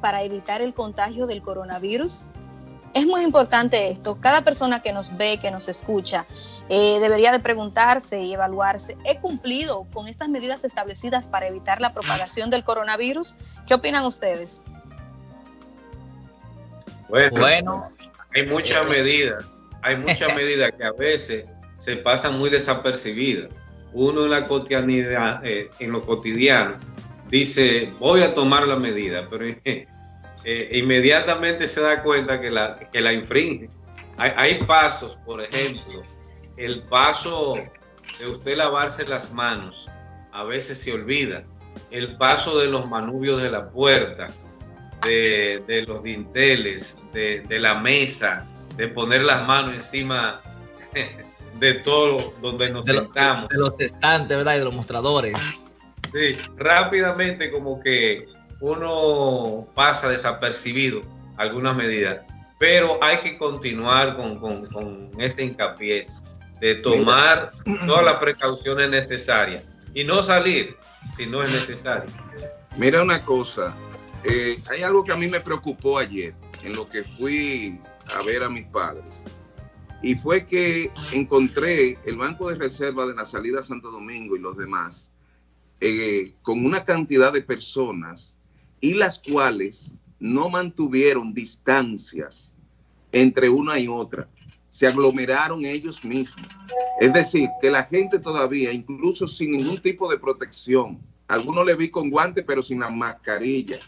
para evitar el contagio del coronavirus? Es muy importante esto. Cada persona que nos ve, que nos escucha, eh, debería de preguntarse y evaluarse, ¿he cumplido con estas medidas establecidas para evitar la propagación del coronavirus? ¿Qué opinan ustedes? Bueno, hay muchas medidas, hay muchas medidas que a veces se pasan muy desapercibidas. Uno en la cotidianidad, eh, en lo cotidiano, dice, voy a tomar la medida, pero eh, inmediatamente se da cuenta que la, que la infringe. Hay, pasos, por ejemplo, el paso de usted lavarse las manos, a veces se olvida. El paso de los manubios de la puerta, de, los dinteles, de, la mesa, de poner las manos encima de todo donde nos sentamos. de los estantes, ¿verdad? Y de los mostradores. Sí, rápidamente como que uno pasa desapercibido algunas medidas, pero hay que continuar con, ese hincapié de tomar todas las precauciones necesarias y no salir si no es necesario. Mira una cosa, eh, hay algo que a mí me preocupó ayer en lo que fui a ver a mis padres y fue que encontré el Banco de Reserva de la salida a Santo Domingo y los demás eh, con una cantidad de personas y las cuales no mantuvieron distancias entre una y otra. Se aglomeraron ellos mismos. Es decir, que la gente todavía, incluso sin ningún tipo de protección, algunos le vi con guante, pero sin la mascarilla.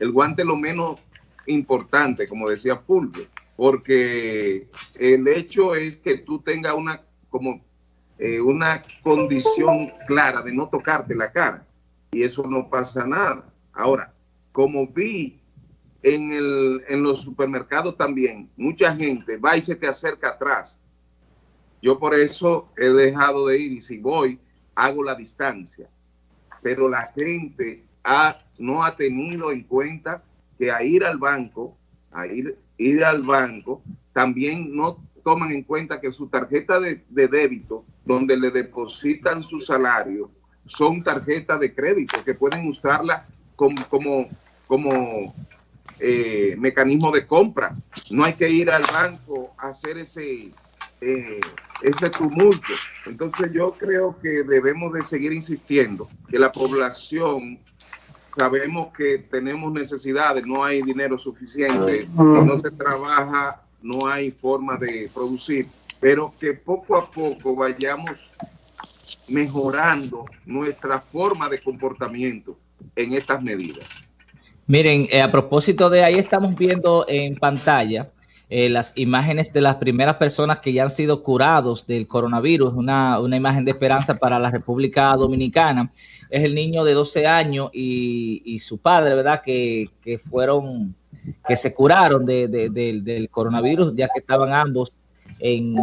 El guante lo menos importante, como decía Fulvio, porque el hecho es que tú tengas una, como, eh, una condición clara de no tocarte la cara y eso no pasa nada. Ahora, como vi en, el, en los supermercados también, mucha gente va y se te acerca atrás. Yo por eso he dejado de ir y si voy, hago la distancia. Pero la gente ha, no ha tenido en cuenta que a ir al banco, a ir, ir al banco, también no toman en cuenta que su tarjeta de, de débito, donde le depositan su salario, son tarjetas de crédito que pueden usarla como, como como eh, mecanismo de compra. No hay que ir al banco a hacer ese, eh, ese tumulto. Entonces yo creo que debemos de seguir insistiendo que la población sabemos que tenemos necesidades, no hay dinero suficiente, no se trabaja, no hay forma de producir, pero que poco a poco vayamos mejorando nuestra forma de comportamiento en estas medidas. Miren, eh, a propósito de ahí estamos viendo en pantalla eh, las imágenes de las primeras personas que ya han sido curados del coronavirus, una, imagen de esperanza para la República Dominicana. Es el niño de 12 años y, su padre, ¿verdad? Que, fueron, que se curaron del coronavirus, ya que estaban ambos en,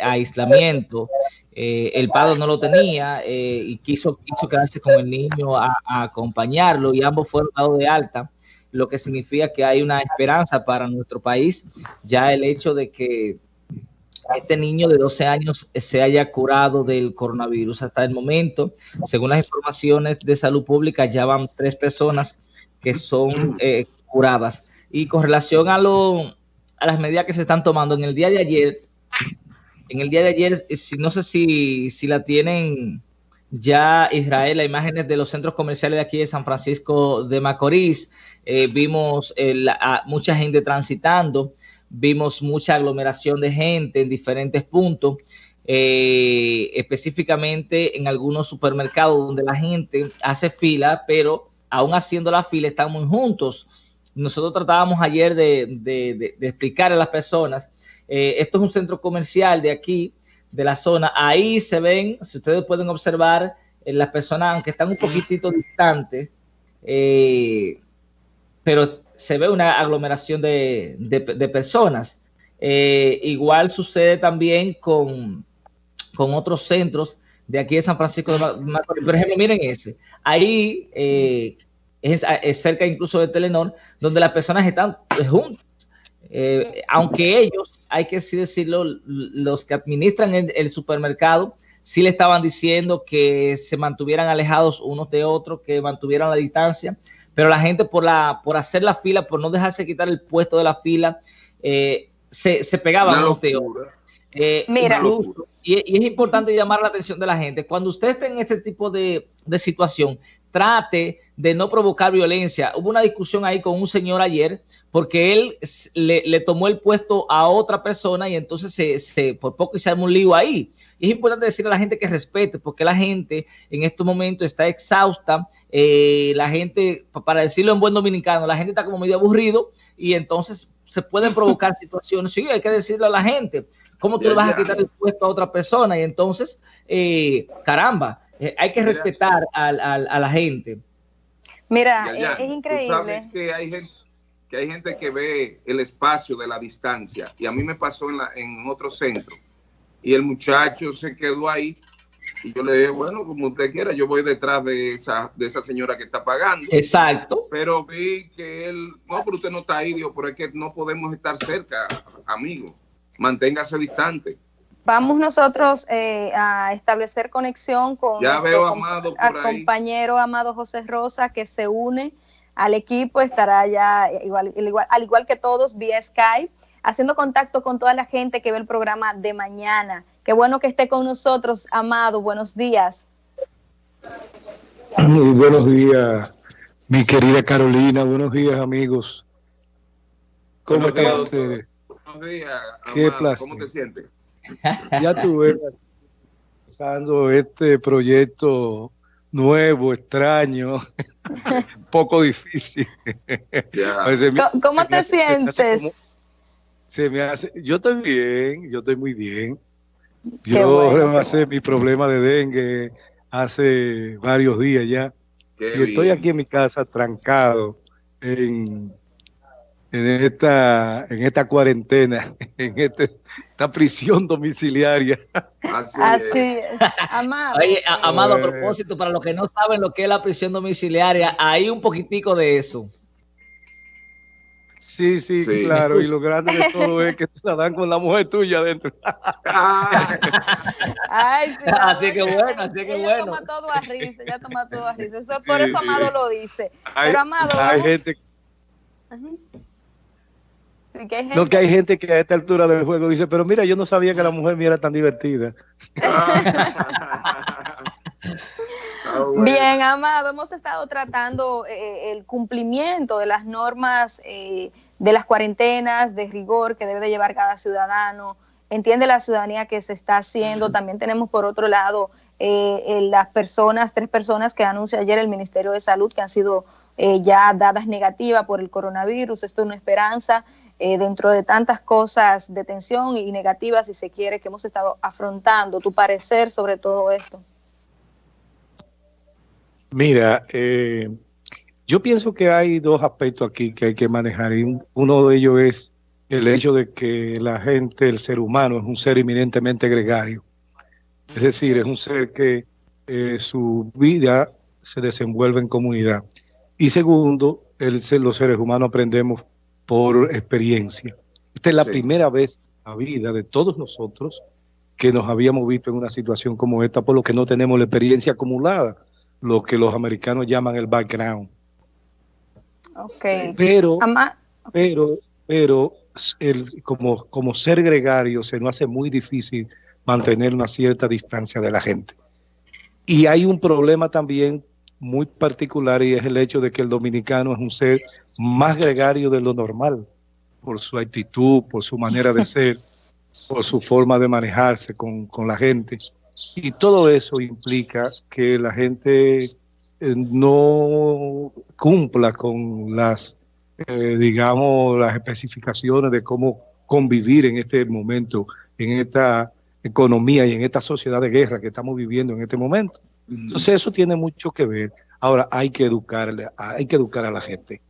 aislamiento. Eh, el padre no lo tenía eh, y quiso, quiso quedarse con el niño a, acompañarlo y ambos fueron dados de alta, lo que significa que hay una esperanza para nuestro país. Ya el hecho de que este niño de 12 años se haya curado del coronavirus hasta el momento, según las informaciones de salud pública, ya van tres personas que son eh. Y con relación a lo, a las medidas que se están tomando. En el día de ayer, en el día de ayer, eh, no sé si, si la tienen ya Israel, las imágenes de los centros comerciales de aquí de San Francisco de Macorís, eh, vimos eh, mucha gente transitando, vimos mucha aglomeración de gente en diferentes puntos, específicamente en algunos supermercados donde la gente hace fila, pero aún haciendo la fila están muy juntos nosotros tratábamos ayer de, explicar a las personas, eh, esto es un centro comercial de aquí, de la zona, ahí se ven, si ustedes pueden observar, eh, las personas, aunque están un poquitito distantes, eh, pero se ve una aglomeración de, personas. igual sucede también con, con otros centros de aquí de San Francisco de Macorís. Por ejemplo, miren ese. Ahí es, cerca incluso de Telenor, donde las personas están juntas. Eh, aunque ellos, hay que decirlo, los que administran el, supermercado, sí le estaban diciendo que se mantuvieran alejados unos de otros, que mantuvieran la distancia, pero la gente por, la, por hacer la fila, por no dejarse quitar el puesto de la fila, eh, se, se, pegaba a un eh, Mira, y, es importante llamar la atención de la gente. Cuando usted esté en este tipo de, de situación, trate de no provocar violencia. Hubo una discusión ahí con un señor ayer porque él le, tomó el puesto a otra persona y entonces se, por poco se un lío ahí. es importante decirle a la gente que respete porque la gente en estos momentos está exhausta. Eh, la gente, para decirlo en buen dominicano, la gente está como medio aburrido y entonces se pueden provocar situaciones. Sí, hay que decirle a la gente. ¿Cómo tú le vas a quitar el puesto a otra persona? Y entonces, eh, caramba, eh, hay que respetar a, la gente. Mira, es, increíble. que hay gente que hay gente que ve el espacio de la distancia y a mí me pasó en, la, en otro centro y el muchacho se quedó ahí y yo le dije, bueno, como usted quiera, yo voy detrás de esa, de esa señora que está pagando. Exacto. Pero vi que él, no, pero usted no está ahí, digo, pero es que no podemos estar cerca, amigo. Manténgase distante vamos nosotros eh, a establecer conexión con ya nuestro Amado compañero Amado José Rosa que se une al equipo, estará ya igual, igual, al igual que todos vía Skype, haciendo contacto con toda la gente que ve el programa de mañana. Qué bueno que esté con nosotros, Amado. Buenos días. Muy buenos días, mi querida Carolina. Buenos días, amigos. ¿Cómo están ustedes? Buenos días, Qué placer. ¿Cómo te sientes? Ya tuve pasando este proyecto nuevo, extraño, poco difícil. ¿Cómo, te sientes? Se me, hace, yo estoy bien, yo estoy muy bien. yo rebasé mi problema de dengue hace varios días ya. y estoy aquí en mi casa trancado en en esta, en esta cuarentena, en este, esta prisión domiciliaria. Así, es. Amado. Amado, a propósito, para los que no saben lo que es la prisión domiciliaria, hay un poquitico de eso. Sí, sí, claro. Y lo grande de todo es que te la dan con la mujer tuya adentro. Ay, sí, así que bueno, así que bueno. toma todo a risa, ya toma todo a risa. Eso, por eso Amado lo dice. Pero Amado. Hay gente. Lo que hay gente que a esta altura del juego dice, pero mira, yo no sabía que la mujer mía era tan divertida. Bien, Amado, hemos estado tratando eh, eh, el cumplimiento de las normas eh, de las cuarentenas, de rigor que debe de llevar cada ciudadano. Entiende la ciudadanía que se está haciendo. También tenemos por otro lado las personas, tres personas que anuncia ayer el Ministerio de Salud que han sido ya dadas negativas por el coronavirus. Esto es una esperanza. Eh, dentro de tantas cosas de tensión y negativas, si se quiere, que hemos estado afrontando, tu parecer sobre todo esto. Mira, eh, yo pienso que hay dos aspectos aquí que hay que manejar y uno de ellos es el hecho de que la gente, el ser humano, es un ser eminentemente gregario. Es decir, es un ser que eh, su vida se desenvuelve en comunidad. Y segundo, los seres humanos aprendemos por experiencia. Esta es la primera vez en la vida de todos nosotros que nos habíamos visto en una situación como esta, por lo que no tenemos la experiencia acumulada, lo que los americanos llaman el background. Okay. Pero, pero, pero el, como, como ser gregario se nos hace muy difícil mantener una cierta distancia de la gente. Y hay un problema también muy particular y es el hecho de que el dominicano es un ser más gregario de lo normal, por su actitud, por su manera de ser, por su forma de manejarse con, la gente. Y todo eso implica que la gente eh, no cumpla con las, eh, digamos, las especificaciones de cómo convivir en este momento, en esta economía y en esta sociedad de guerra que estamos viviendo en este momento. Entonces eso tiene mucho que ver. Ahora hay que educarle, hay que educar a la gente.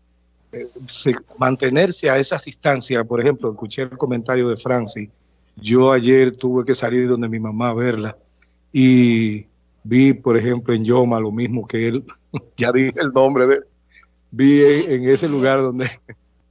Eh, mantenerse a esas distancias, por ejemplo, escuché el comentario de Francis. Yo ayer tuve que salir donde mi mamá a verla y vi, por ejemplo, en Yoma lo mismo que él, ya dije el nombre de él, vi en, ese lugar donde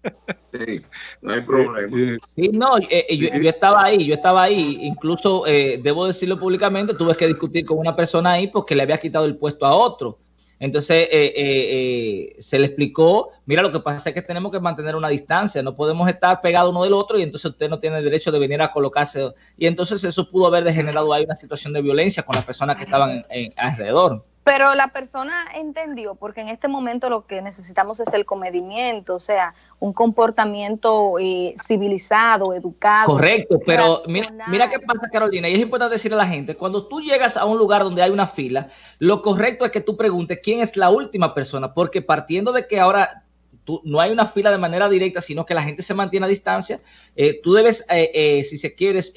Sí, no hay problema. Eh, sí, no, eh, yo, estaba ahí, yo estaba ahí, incluso debo decirlo públicamente, tuve que discutir con una persona ahí porque le había quitado el puesto a otro. Entonces eh, eh, se le explicó, mira, lo que pasa es que tenemos que mantener una distancia, no podemos estar pegados uno del otro y entonces usted no tiene derecho de venir a colocarse. Y entonces eso pudo haber degenerado ahí una situación de violencia con las personas que estaban alrededor. Pero la persona entendió, porque en este momento lo que necesitamos es el comedimiento, o sea, un comportamiento eh, civilizado, educado. Correcto, pero mira, mira qué pasa, Carolina, y es importante decirle a la gente, cuando tú llegas a un lugar donde hay una fila, lo correcto es que tú preguntes quién es la última persona, porque partiendo de que ahora Tú, no hay una fila de manera directa, sino que la gente se mantiene a distancia. Eh, tú debes, eh, si se quieres,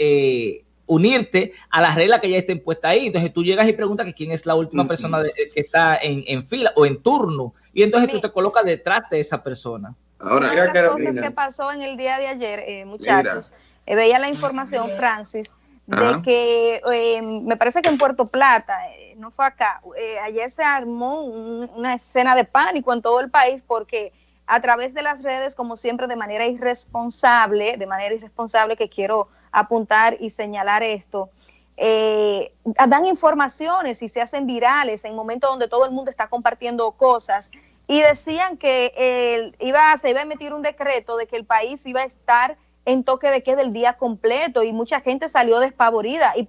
unirte a las reglas que ya estén puestas ahí. Entonces tú llegas y preguntas que quién es la última persona que está en, fila o en turno. Y entonces tú te colocas detrás de esa persona. Ahora, Una de las cosas que pasó en el día de ayer, eh, muchachos, eh, veía la información, Francis, de que eh, me parece que en Puerto Plata, no fue acá, ayer se armó una escena de pánico en todo el país porque a través de las redes, como siempre, de manera irresponsable, de manera irresponsable que quiero apuntar y señalar esto, eh, dan informaciones y se hacen virales en momentos donde todo el mundo está compartiendo cosas. Y decían que iba, se iba a emitir un decreto de que el país iba a estar en toque de queda el día completo y mucha gente salió despavorida. Y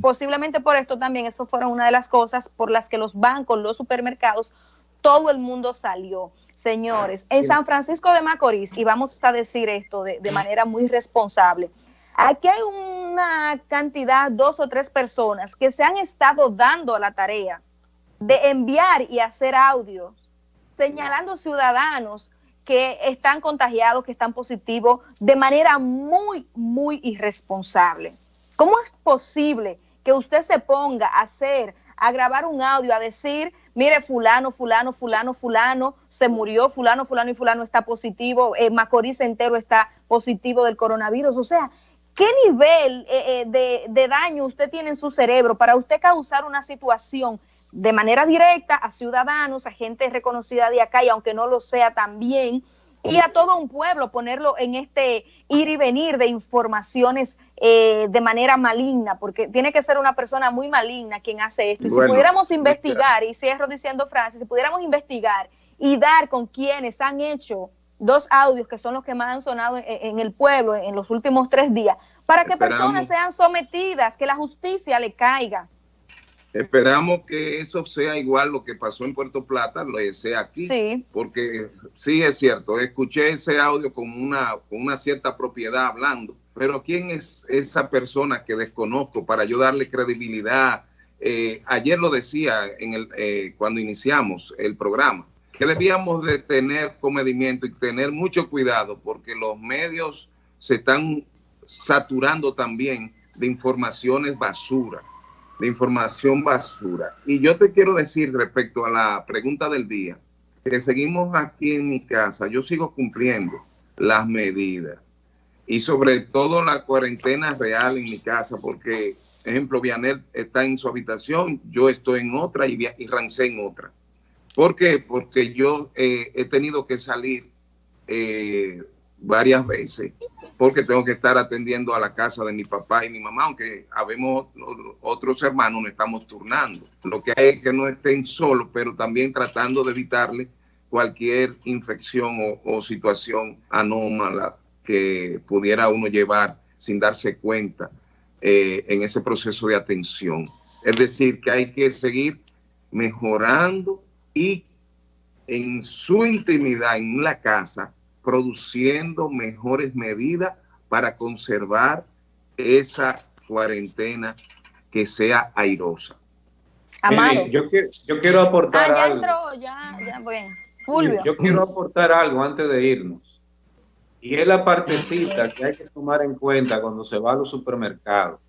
posiblemente por esto también, eso fueron una de las cosas por las que los bancos, los supermercados, todo el mundo salió. Señores, en San Francisco de Macorís, y vamos a decir esto de, manera muy responsable, aquí hay una cantidad, dos o tres personas que se han estado dando a la tarea de enviar y hacer audios señalando ciudadanos que están contagiados, que están positivos, de manera muy, muy irresponsable. ¿Cómo es posible que usted se ponga a hacer, a grabar un audio, a decir, mire, fulano, fulano, fulano, fulano, se murió, fulano, fulano y fulano está positivo, eh, Macorís entero está positivo del coronavirus. O sea, ¿qué nivel eh, eh, de, daño usted tiene en su cerebro para usted causar una situación de manera directa a ciudadanos, a gente reconocida de acá y aunque no lo sea también, y a todo un pueblo ponerlo en este ir y venir de informaciones eh, de manera maligna, porque tiene que ser una persona muy maligna quien hace esto. Y si pudiéramos investigar, y cierro diciendo Francis, si pudiéramos investigar y dar con quienes han hecho dos audios que son los que más han sonado en, el pueblo en los últimos tres días, para que personas sean sometidas, que la justicia le caiga. Esperamos que eso sea igual lo que pasó en Puerto Plata, lo sea aquí. Sí. Porque sí es cierto, escuché ese audio con una, con una cierta propiedad hablando, pero ¿quién es esa persona que desconozco para yo darle credibilidad? Eh, ayer lo decía en el, eh, cuando iniciamos el programa, que debíamos de tener comedimiento y tener mucho cuidado porque los medios se están saturando también de informaciones basura de información basura. Y yo te quiero decir respecto a la pregunta del día, que seguimos aquí en mi casa, yo sigo cumpliendo las medidas y sobre todo la cuarentena real en mi casa, porque, ejemplo, Vianel está en su habitación, yo estoy en otra y, y Rancé en otra. ¿Por qué? Porque yo eh, he tenido que salir eh, varias veces porque tengo que estar atendiendo a la casa de mi papá y mi mamá, aunque habemos otros hermanos, nos estamos turnando. Lo que hay es que no estén solos, pero también tratando de evitarle cualquier infección o, situación anómala que pudiera uno llevar sin darse cuenta eh, en ese proceso de atención. Es decir, que hay que seguir mejorando y en su intimidad, en la casa, produciendo mejores medidas para conservar esa cuarentena que sea airosa. yo, quiero, aportar ah, algo. Yo quiero aportar algo antes de irnos. Y es la partecita que hay que tomar en cuenta cuando se va a los supermercados.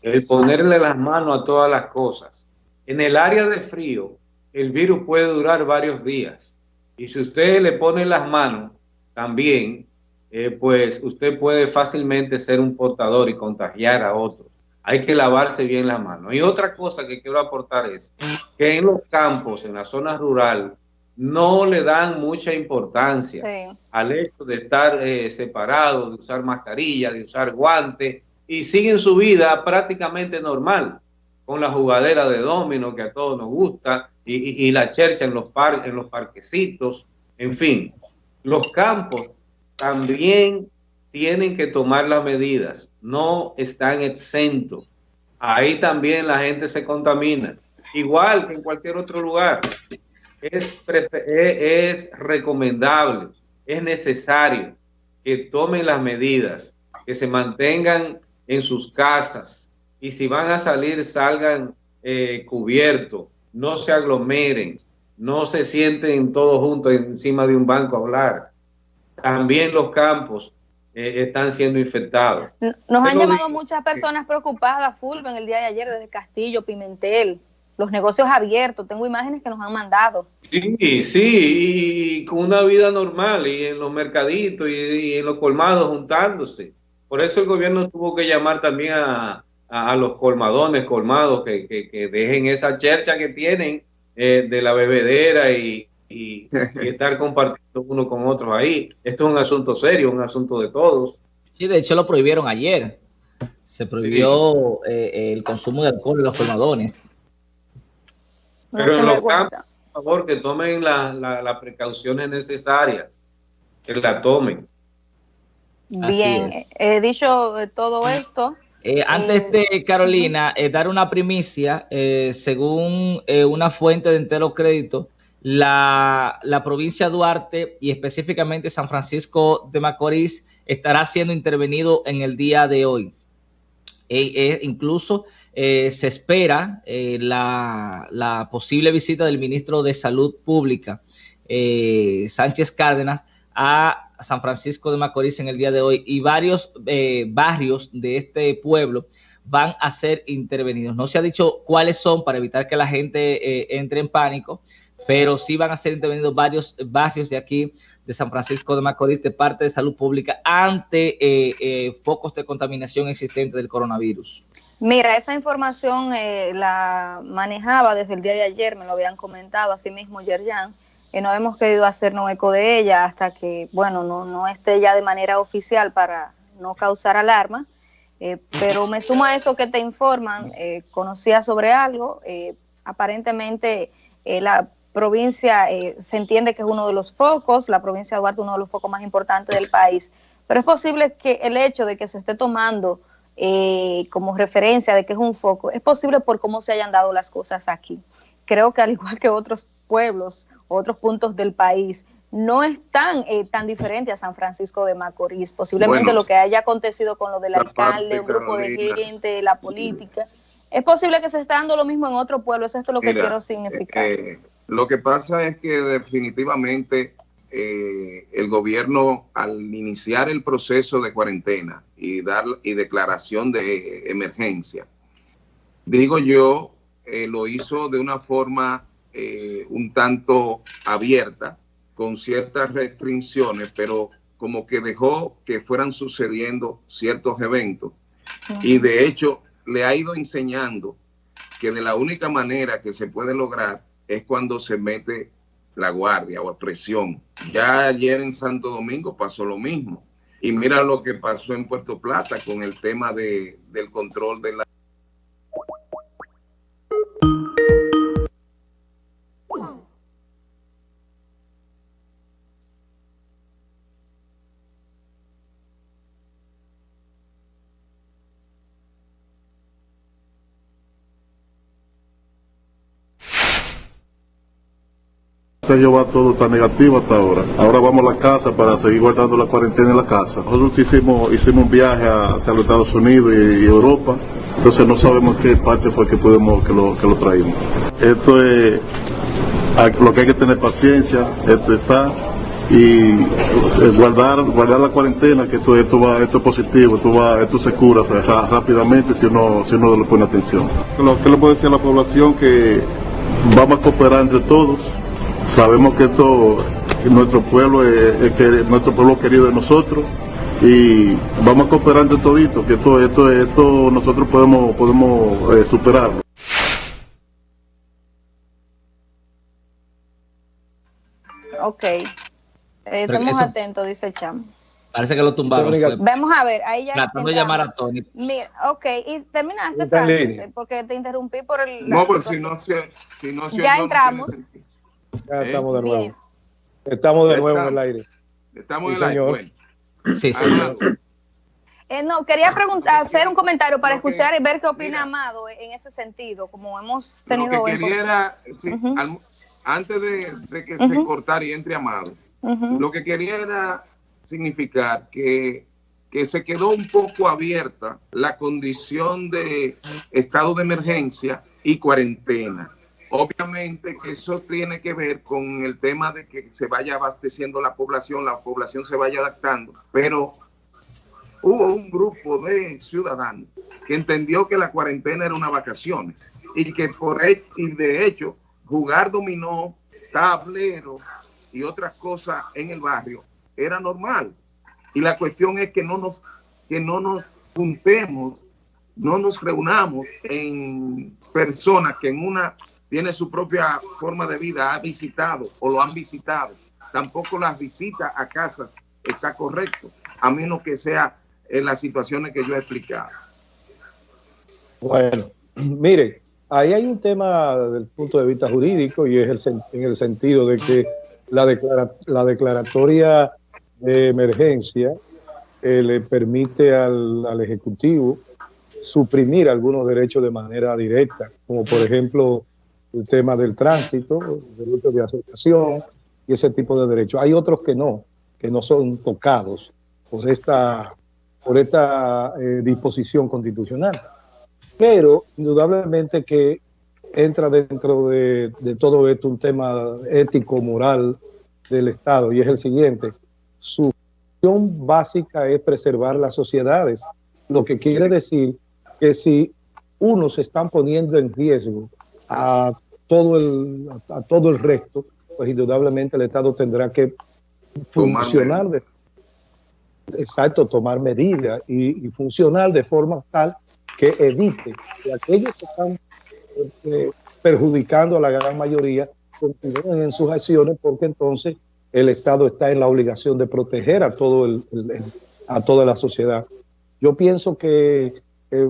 El ponerle las manos a todas las cosas. En el área de frío, el virus puede durar varios días. Y si usted le pone las manos, también, eh, pues usted puede fácilmente ser un portador y contagiar a otros. Hay que lavarse bien las manos. Y otra cosa que quiero aportar es que en los campos, en la zona rural, no le dan mucha importancia al hecho de estar eh, separados, de usar mascarilla, de usar guantes, y siguen su vida prácticamente normal, con la jugadera de domino que a todos nos gusta, y, la chercha en los, par, en los parquecitos, en fin, los campos también tienen que tomar las medidas, no están exentos. Ahí también la gente se contamina, igual que en cualquier otro lugar. Es, es recomendable, es necesario que tomen las medidas, que se mantengan en sus casas y si van a salir salgan eh, cubiertos, no se aglomeren, no se sienten todos juntos encima de un banco a hablar. También los campos eh, están siendo infectados. Nos han llamado muchas personas preocupadas, Fulvio, en el día de ayer desde Castillo, Pimentel, los negocios abiertos. Tengo imágenes que nos han mandado. Sí, sí, y, con una vida normal, y en los mercaditos y, en los colmados juntándose. Por eso el gobierno tuvo que llamar también a, los colmadones, colmados, que, dejen esa chercha que tienen eh, de la bebedera y, y, estar compartiendo uno con otros ahí. Esto es un asunto serio, un asunto de todos. Sí, de hecho lo prohibieron ayer. Se prohibió eh, el consumo de alcohol en los colmadones. Pero en los campos, por favor, que tomen las precauciones necesarias, que la tomen. Bien, he dicho todo esto. Eh, antes eh, de Carolina, dar una primicia, según una fuente de entero crédito, la, provincia de Duarte y específicamente San Francisco de Macorís estará siendo intervenido en el día de hoy. E, e incluso eh, se espera eh, la, posible visita del ministro de Salud Pública, eh, Sánchez Cárdenas, a San Francisco de Macorís en el día de hoy y varios barrios de este pueblo van a ser intervenidos. No se ha dicho cuáles son para evitar que la gente entre en pánico, pero sí van a ser intervenidos varios barrios de aquí, de San Francisco de Macorís, de parte de salud pública, ante eh, eh, focos de contaminación existentes del coronavirus. Mira, esa información eh, la manejaba desde el día de ayer, me lo habían comentado así mismo Yerjan, y no hemos querido hacernos eco de ella hasta que, bueno, no, no esté ya de manera oficial para no causar alarma, pero me sumo a eso que te informan, conocía sobre algo, aparentemente la provincia eh, se entiende que es uno de los focos, la provincia de Duarte uno de los focos más importantes del país, pero es posible que el hecho de que se esté tomando eh, como referencia de que es un foco, es posible por cómo se hayan dado las cosas aquí. Creo que al igual que otros pueblos, otros puntos del país, no es tan, eh, tan diferente a San Francisco de Macorís. Posiblemente lo que haya acontecido con lo del alcalde, un grupo de gente, la política. Es posible que se esté dando lo mismo en otro pueblo, eso es lo que quiero significar. Lo que pasa es que definitivamente eh, el gobierno al iniciar el proceso de cuarentena y dar y declaración de emergencia, digo yo, eh, lo hizo de una forma eh, un tanto abierta, con ciertas restricciones, pero como que dejó que fueran sucediendo ciertos eventos. Y de hecho le ha ido enseñando que de la única manera que se puede lograr es cuando se mete la guardia o presión. Ya ayer en Santo Domingo pasó lo mismo. Y mira lo que pasó en Puerto Plata con el tema de, del control de la año va todo tan negativo hasta ahora. Ahora vamos a la casa para seguir guardando la cuarentena en la casa. Nosotros hicimos, hicimos un viaje hacia los Estados Unidos y, Europa, entonces no sabemos qué parte fue que pudimos que lo, que lo traímos. Esto es lo que hay que tener paciencia, esto está y eh, guardar guardar la cuarentena que esto esto va esto es positivo esto va esto se cura rápidamente si uno si uno le pone atención lo que le puedo decir a la población que vamos a cooperar entre todos Sabemos que esto, nuestro pueblo es, que nuestro pueblo querido de nosotros y vamos a cooperar entre toditos, que esto, esto, esto nosotros podemos, podemos eh, superarlo. Ok. Eh, estamos atentos, dice Cham. Parece que lo tumbaron. Vamos a ver, ahí ya. Tratando de llamar a Tony. Mira, ok, y terminaste, Francis, porque te interrumpí por el. No, pero si no se. Si no ya entramos. Ya estamos de nuevo. Estamos de nuevo en el aire. Estamos en el aire. Sí, sí. Eh, no, quería preguntar, hacer un comentario para escuchar y ver qué opina Amado en ese sentido, como hemos tenido. Lo que quería antes de, que se cortara y entre Amado, lo que quería era significar que, que se quedó un poco abierta la condición de estado de emergencia y cuarentena. Obviamente que eso tiene que ver con el tema de que se vaya abasteciendo la población, la población se vaya adaptando, pero hubo un grupo de ciudadanos que entendió que la cuarentena era una vacación y que por y de hecho jugar dominó, tablero y otras cosas en el barrio era normal. Y la cuestión es que no nos, que no nos juntemos, no nos reunamos en personas que en una tiene su propia forma de vida, ha visitado o lo han visitado. Tampoco las visitas a casas está correcto, a menos que sea en las situaciones que yo he explicado. Bueno, mire, ahí hay un tema del punto de vista jurídico y es el, en el sentido de que la, la declaratoria de emergencia eh, le permite al, al, Ejecutivo suprimir algunos derechos de manera directa, como por ejemplo el tema del tránsito, el derecho de asociación y ese tipo de derechos. Hay otros que no, que no son tocados por esta, por esta eh, disposición constitucional. Pero indudablemente que entra dentro de, todo esto un tema ético, moral del Estado, y es el siguiente su función básica es preservar las sociedades, lo que quiere decir que si unos están poniendo en riesgo a todo el, a, todo el resto, pues indudablemente el Estado tendrá que funcionar, de, exacto, tomar medidas y, funcionar de forma tal que evite que aquellos que están eh, perjudicando a la gran mayoría continúen en sus acciones porque entonces el Estado está en la obligación de proteger a, todo el, a toda la sociedad. Yo pienso que eh, eh,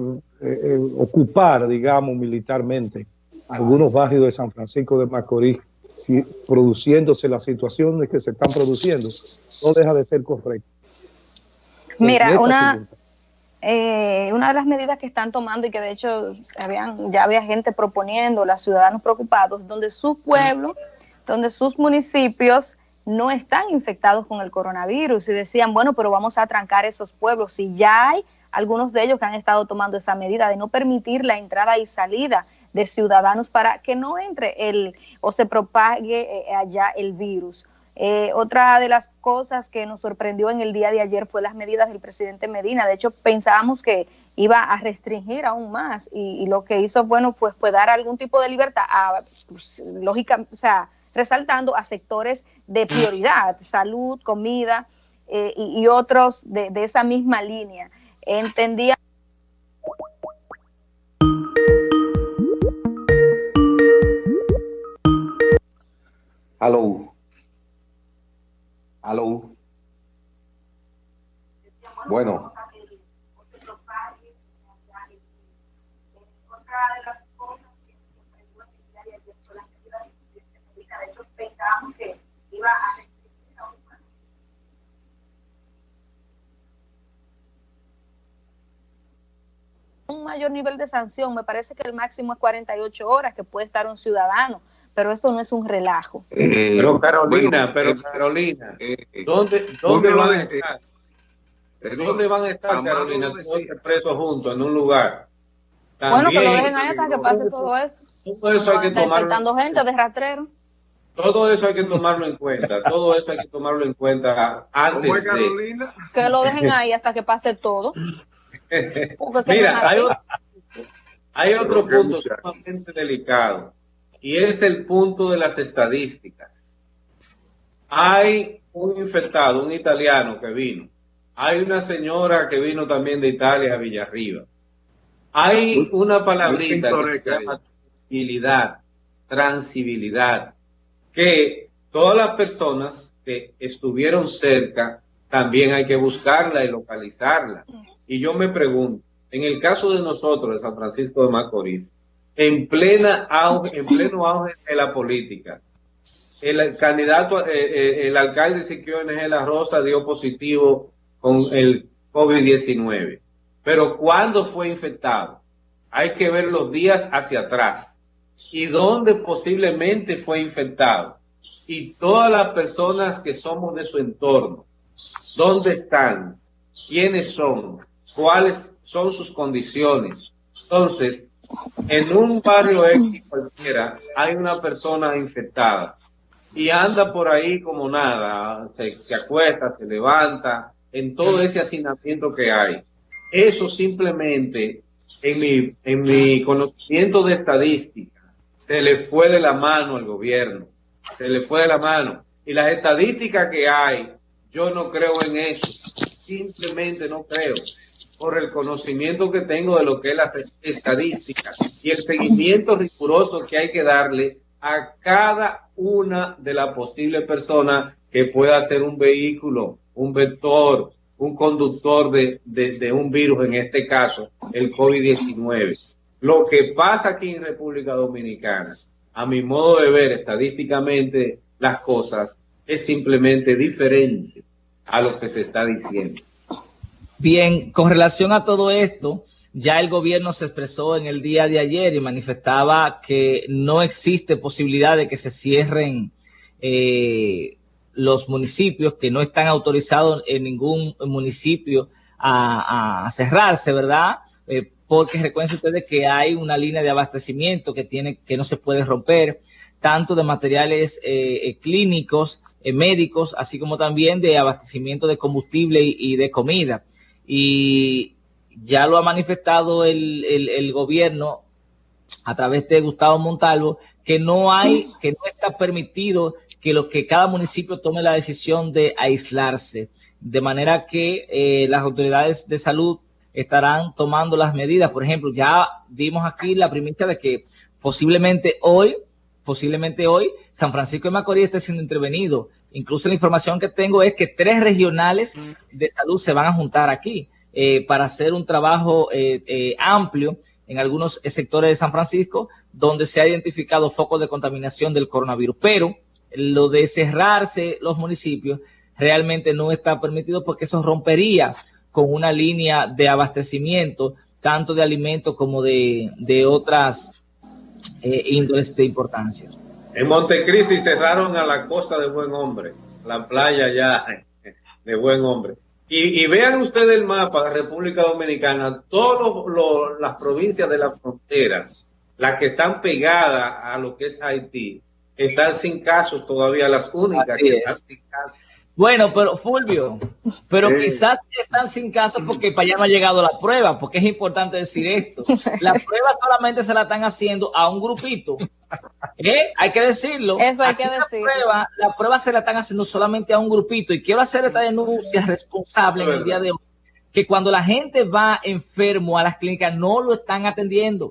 eh, ocupar, digamos, militarmente algunos barrios de San Francisco de Macorís, si, produciéndose las situaciones que se están produciendo, no deja de ser correcto. Mira, una, una de las medidas que están tomando y que de hecho habían, ya había gente proponiendo, los ciudadanos preocupados, donde su pueblo, donde sus municipios no están infectados con el coronavirus y decían, bueno, pero vamos a trancar esos pueblos. Si ya hay algunos de ellos que han estado tomando esa medida de no permitir la entrada y salida de ciudadanos para que no entre el o se propague eh, allá el virus. Eh, otra de las cosas que nos sorprendió en el día de ayer fue las medidas del presidente Medina. De hecho, pensábamos que iba a restringir aún más y, lo que hizo, bueno, pues fue dar algún tipo de libertad a, pues, lógica, o sea, resaltando a sectores de prioridad, salud, comida eh, y, otros de, esa misma línea. Entendía. Aló. Aló. Bueno. un mayor nivel de sanción, me parece que el máximo es 48 horas que puede estar un ciudadano, pero esto no es un relajo. Eh, pero Carolina, pero eh, Carolina, eh, ¿dónde, dónde van a estar? ¿Dónde van a estar, Carolina, todos presos juntos en un lugar? bueno, que lo dejen ahí hasta que pase todo esto. Todo eso hay que tomar. gente de rastrero. Todo eso hay que tomarlo en cuenta, todo eso hay que tomarlo en cuenta antes de... Que lo dejen ahí hasta que pase todo. Mira, hay, otro punto sumamente delicado y es el punto de las estadísticas. Hay un infectado, un italiano que vino. Hay una señora que vino también de Italia a Villarriba. Hay una palabrita que se llama transibilidad, transibilidad que todas las personas que estuvieron cerca también hay que buscarla y localizarla. Y yo me pregunto, en el caso de nosotros, de San Francisco de Macorís, en, plena en pleno auge de la política, el candidato, eh, eh, el alcalde Siquio de la Rosa dio positivo con el COVID-19. Pero ¿cuándo fue infectado? Hay que ver los días hacia atrás y dónde posiblemente fue infectado. Y todas las personas que somos de su entorno, ¿dónde están? ¿Quiénes son? ¿Cuáles son sus condiciones? Entonces, en un barrio X cualquiera hay una persona infectada y anda por ahí como nada, se, se acuesta, se levanta, en todo ese hacinamiento que hay. Eso simplemente, en mi, en mi conocimiento de estadística, se le fue de la mano al gobierno, se le fue de la mano. Y las estadísticas que hay, yo no creo en eso, simplemente no creo, por el conocimiento que tengo de lo que es la estadística y el seguimiento riguroso que hay que darle a cada una de las posibles personas que pueda ser un vehículo, un vector, un conductor de, de, un virus, en este caso el COVID-19. Lo que pasa aquí en República Dominicana, a mi modo de ver estadísticamente las cosas, es simplemente diferente a lo que se está diciendo. Bien, con relación a todo esto, ya el gobierno se expresó en el día de ayer y manifestaba que no existe posibilidad de que se cierren eh, los municipios, que no están autorizados en ningún municipio a, cerrarse, ¿verdad? Eh, porque recuerden ustedes que hay una línea de abastecimiento que, tiene, que no se puede romper, tanto de materiales eh, clínicos, médicos, así como también de abastecimiento de combustible y de comida. Y ya lo ha manifestado el, el, gobierno a través de Gustavo Montalvo, que no hay, que no está permitido que lo que cada municipio tome la decisión de aislarse, de manera que eh, las autoridades de salud estarán tomando las medidas. Por ejemplo, ya dimos aquí la primicia de que posiblemente hoy, posiblemente hoy, San Francisco de Macorís esté siendo intervenido. Incluso la información que tengo es que tres regionales de salud se van a juntar aquí. Eh, para hacer un trabajo eh, eh, amplio en algunos sectores de San Francisco donde se ha identificado focos de contaminación del coronavirus. Pero lo de cerrarse los municipios realmente no está permitido porque eso rompería con una línea de abastecimiento tanto de alimentos como de, de otras índoles de importancia. En Montecristi cerraron a la costa de Buen Hombre, la playa ya de Buen Hombre. Y, vean ustedes el mapa de República Dominicana, todas las provincias de la frontera, las que están pegadas a lo que es Haití, están sin casos todavía, las únicas que están sin casos. Bueno, pero Fulvio, pero quizás están sin casos porque para allá no ha llegado la prueba, porque es importante decir esto. La prueba solamente se la están haciendo a un grupito ¿Eh? Hay que decirlo. Eso hay que decirlo. La prueba, se la están haciendo solamente a un grupito y quiero hacer esta denuncia responsable en el día de hoy, que cuando la gente va enfermo a las clínicas no lo están atendiendo.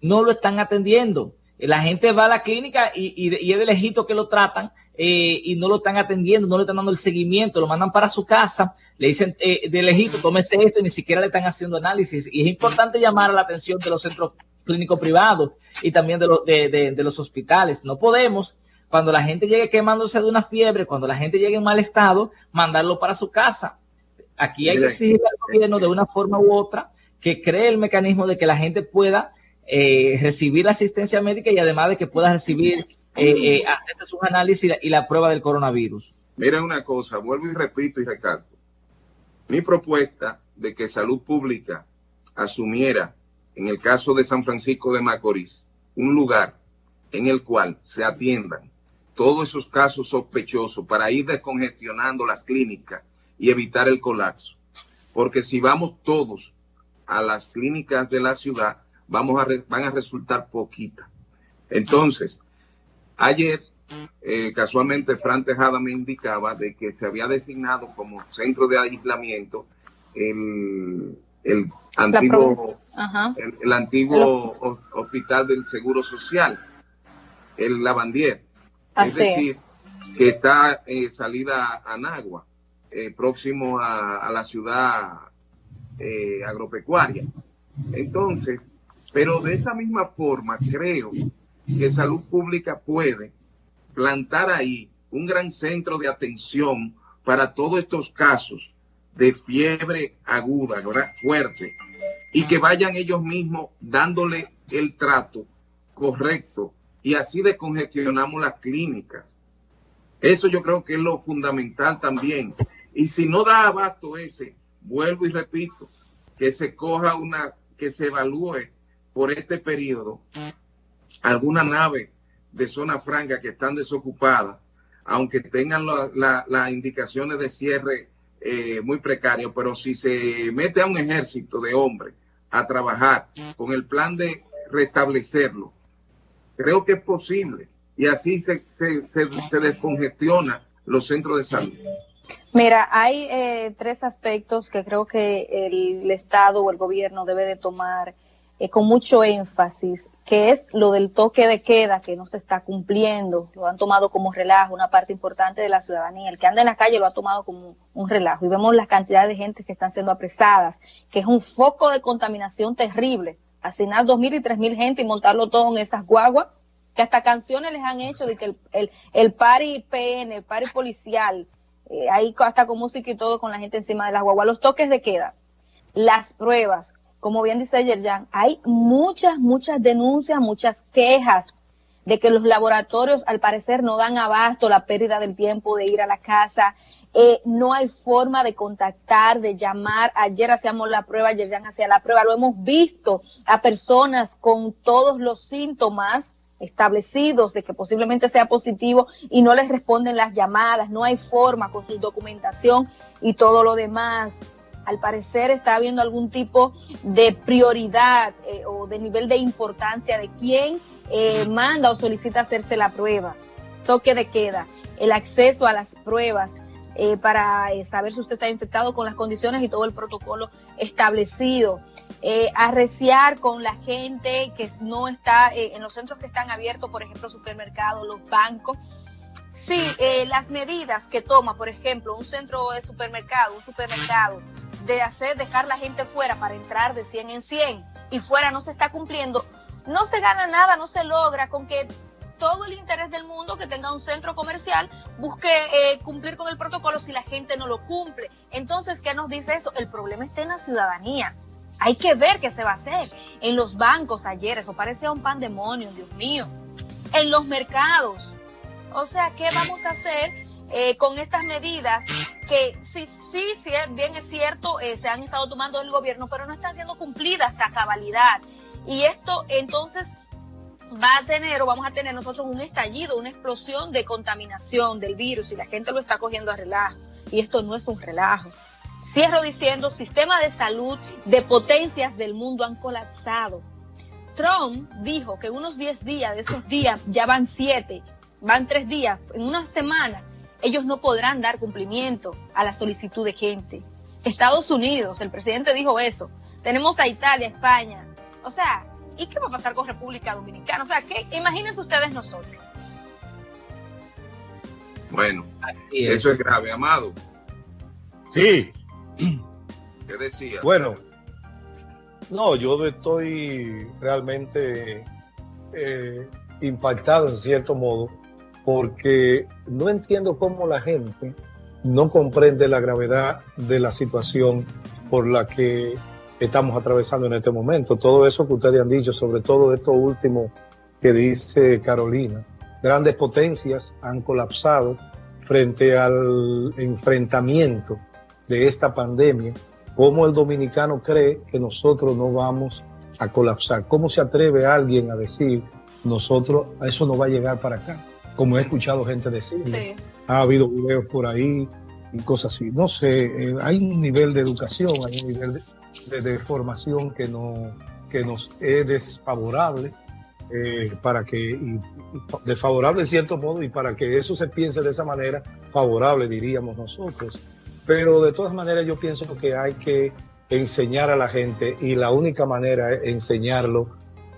No lo están atendiendo. La gente va a la clínica y, es de lejito que lo tratan eh, y no lo están atendiendo, no le están dando el seguimiento, lo mandan para su casa, le dicen eh, de lejito, tómese esto y ni siquiera le están haciendo análisis. Y es importante llamar a la atención de los centros clínico privado y también de, de, los hospitales. No podemos, cuando la gente llegue quemándose de una fiebre, cuando la gente llegue en mal estado, mandarlo para su casa. Aquí hay que exigirle al gobierno de una forma u otra que cree el mecanismo de que la gente pueda eh, recibir la asistencia médica y además de que pueda recibir, eh, eh hacerse sus análisis y la, prueba del coronavirus. Miren una cosa, vuelvo y repito y recalco. Mi propuesta de que salud pública asumiera en el caso de San Francisco de Macorís, un lugar en el cual se atiendan todos esos casos sospechosos para ir descongestionando las clínicas y evitar el colapso. Porque si vamos todos a las clínicas de la ciudad, vamos a van a resultar poquitas. Entonces, ayer eh, casualmente Fran Tejada me indicaba de que se había designado como centro de aislamiento el, el antiguo, el, antiguo hospital del Seguro Social, el Lavandier. es decir, que está eh, salida a Nagua. eh, próximo a, la ciudad eh, agropecuaria. Entonces, pero de esa misma forma creo que salud pública puede plantar ahí un gran centro de atención para todos estos casos de fiebre aguda, fuerte, y que vayan ellos mismos dándole el trato correcto y así descongestionamos las clínicas. Eso yo creo que es lo fundamental también. Y si no da abasto ese, vuelvo y repito, que se coja una, que se evalúe por este periodo alguna nave de zona franca que están desocupadas, aunque tengan las indicaciones de cierre eh, muy precario, pero si se mete a un ejército de hombres a trabajar con el plan de restablecerlo, creo que es posible y así se, se, se, descongestiona los centros de salud. Mira, hay eh, tres aspectos que creo que el, Estado o el gobierno debe de tomar eh, con mucho énfasis, que es lo del toque de queda que no se está cumpliendo, lo han tomado como relajo, una parte importante de la ciudadanía, el que anda en la calle lo ha tomado como un relajo. Y vemos la cantidad de gente que están siendo apresadas, que es un foco de contaminación terrible, asignar dos mil y tres mil gente y montarlo todo en esas guaguas, que hasta canciones les han hecho de que el, el, el pari PN, el pari policial, eh, ahí hasta con música y todo con la gente encima de las guaguas, los toques de queda, las pruebas, como bien dice Yerjan, hay muchas, muchas denuncias, muchas quejas de que los laboratorios al parecer no dan abasto, la pérdida del tiempo de ir a la casa, eh, no hay forma de contactar, de llamar. Ayer hacíamos la prueba, ayer ya hacía la prueba, lo hemos visto a personas con todos los síntomas establecidos de que posiblemente sea positivo y no les responden las llamadas, no hay forma con su documentación y todo lo demás al parecer está habiendo algún tipo de prioridad eh, o de nivel de importancia de quién eh, manda o solicita hacerse la prueba. Toque de queda, el acceso a las pruebas eh, para saber si usted está infectado con las condiciones y todo el protocolo establecido. arreciar con la gente que no está en los centros que están abiertos, por ejemplo, supermercados, los bancos. Sí, las medidas que toma, por ejemplo, un centro de supermercado, un supermercado, de hacer, dejar la gente fuera para entrar de 100 en 100 y fuera no se está cumpliendo, no se gana nada, no se logra con que todo el interés del mundo que tenga un centro comercial busque eh, cumplir con el protocolo si la gente no lo cumple. Entonces, ¿qué nos dice eso? El problema está en la ciudadanía. Hay que ver qué se va a hacer. En los bancos ayer, eso parecía un pandemonio, Dios mío. En los mercados. O sea, ¿qué vamos a hacer eh, con estas medidas que sí, sí, sí, bien es cierto, eh, se han estado tomando el gobierno, pero no están siendo cumplidas a cabalidad. Y esto entonces va a tener o vamos a tener nosotros un estallido, una explosión de contaminación del virus y la gente lo está cogiendo a relajo. Y esto no es un relajo. Cierro diciendo, sistema de salud de potencias del mundo han colapsado. Trump dijo que unos 10 días de esos días, ya van 7, van 3 días, en una semana, ellos no podrán dar cumplimiento a la solicitud de gente. Estados Unidos, el presidente dijo eso. Tenemos a Italia, España. O sea, ¿y qué va a pasar con República Dominicana? O sea, ¿qué? imagínense ustedes nosotros. Bueno, eso es grave, Amado. Sí. ¿Qué decía? Bueno, no, yo estoy realmente eh, impactado en cierto modo porque no entiendo cómo la gente no comprende la gravedad de la situación por la que estamos atravesando en este momento. Todo eso que ustedes han dicho, sobre todo esto último que dice Carolina, grandes potencias han colapsado frente al enfrentamiento de esta pandemia. ¿Cómo el dominicano cree que nosotros no vamos a colapsar? ¿Cómo se atreve alguien a decir nosotros, a eso no va a llegar para acá? Como he escuchado gente decir. Ha habido videos por ahí y cosas así. No sé, eh, hay un nivel de educación, hay un nivel de, formación que, no, que nos es desfavorable. Eh, para que, y, desfavorable en cierto modo, y para que eso se piense de esa manera, favorable diríamos nosotros. Pero de todas maneras yo pienso que hay que enseñar a la gente y la única manera es enseñarlo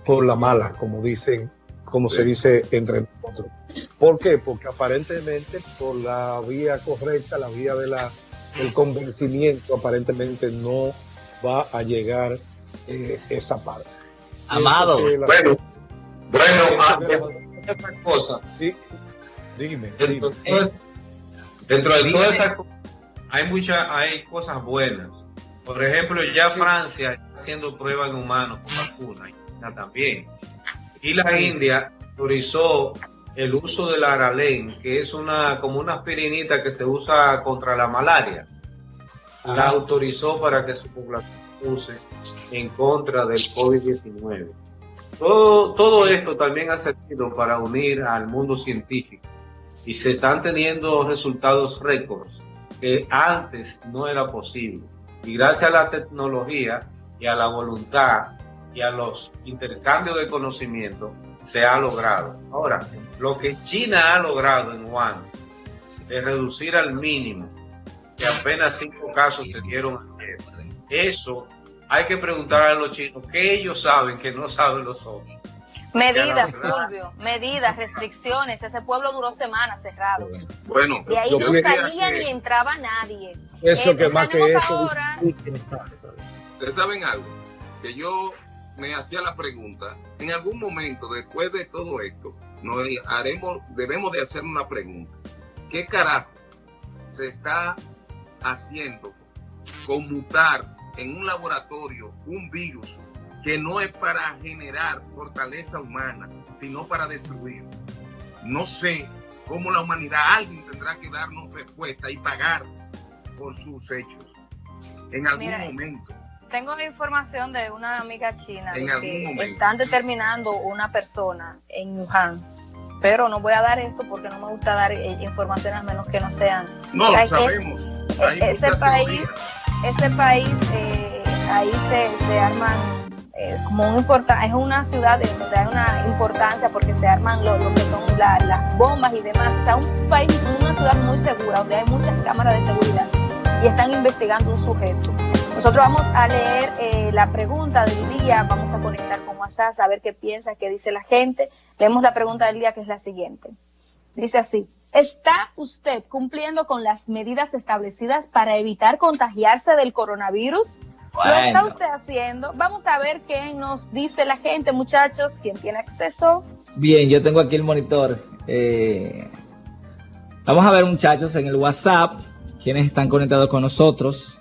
por la mala, como dicen, como se dice entre nosotros. ¿Por qué? Porque aparentemente por la vía correcta, la vía de la el convencimiento aparentemente no va a llegar eh, esa parte. Amado. La... Bueno, bueno, ah, otra cosa. Sí, dime. Dentro, dime. De, todas, dentro de todas esas cosas, hay muchas, hay cosas buenas. Por ejemplo, ya sí. Francia está haciendo pruebas en humanos con vacunas, también. Y la India autorizó el uso del aralén, que es una como una aspirinita que se usa contra la malaria. Ah. La autorizó para que su población use en contra del COVID-19. Todo, todo esto también ha servido para unir al mundo científico y se están teniendo resultados récords que antes no era posible. Y gracias a la tecnología y a la voluntad y a los intercambios de conocimiento se ha logrado. Ahora, lo que China ha logrado en Wuhan es reducir al mínimo, que apenas cinco casos se dieron ayer. Eso hay que preguntar a los chinos qué ellos saben que no saben los otros. Medidas, Fulvio, medidas, restricciones. Ese pueblo duró semanas cerrado. Bueno, de ahí no salía que... ni entraba nadie. Eso eh, que más que eso. Ahora... Ustedes saben algo, que yo me hacía la pregunta, en algún momento después de todo esto, nos haremos, debemos de hacer una pregunta. ¿Qué carajo se está haciendo conmutar en un laboratorio un virus que no es para generar fortaleza humana, sino para destruir? No sé cómo la humanidad, alguien tendrá que darnos respuesta y pagar por sus hechos en algún Mira, momento tengo información de una amiga china de que están determinando una persona en Wuhan. Pero no voy a dar esto porque no me gusta dar eh, informaciones a menos que no sean. No, O sea, lo que sabemos. Hay ese muchas país, ese país, eh, ahí se, se arman eh, como un importa, es una ciudad de donde hay una importancia porque se arman lo, lo que son la- las bombas y demás. O sea, un país, una ciudad muy segura donde hay muchas cámaras de seguridad y están investigando un sujeto. Nosotros vamos a leer eh, la pregunta del día, vamos a conectar con WhatsApp, a ver qué piensa, qué dice la gente. Leemos la pregunta del día que es la siguiente. Dice así, ¿está usted cumpliendo con las medidas establecidas para evitar contagiarse del coronavirus? ¿Lo está usted haciendo? Vamos a ver qué nos dice la gente, muchachos, quien tiene acceso. Bien, yo tengo aquí el monitor. Eh, vamos a ver, muchachos, en el WhatsApp, quienes están conectados con nosotros.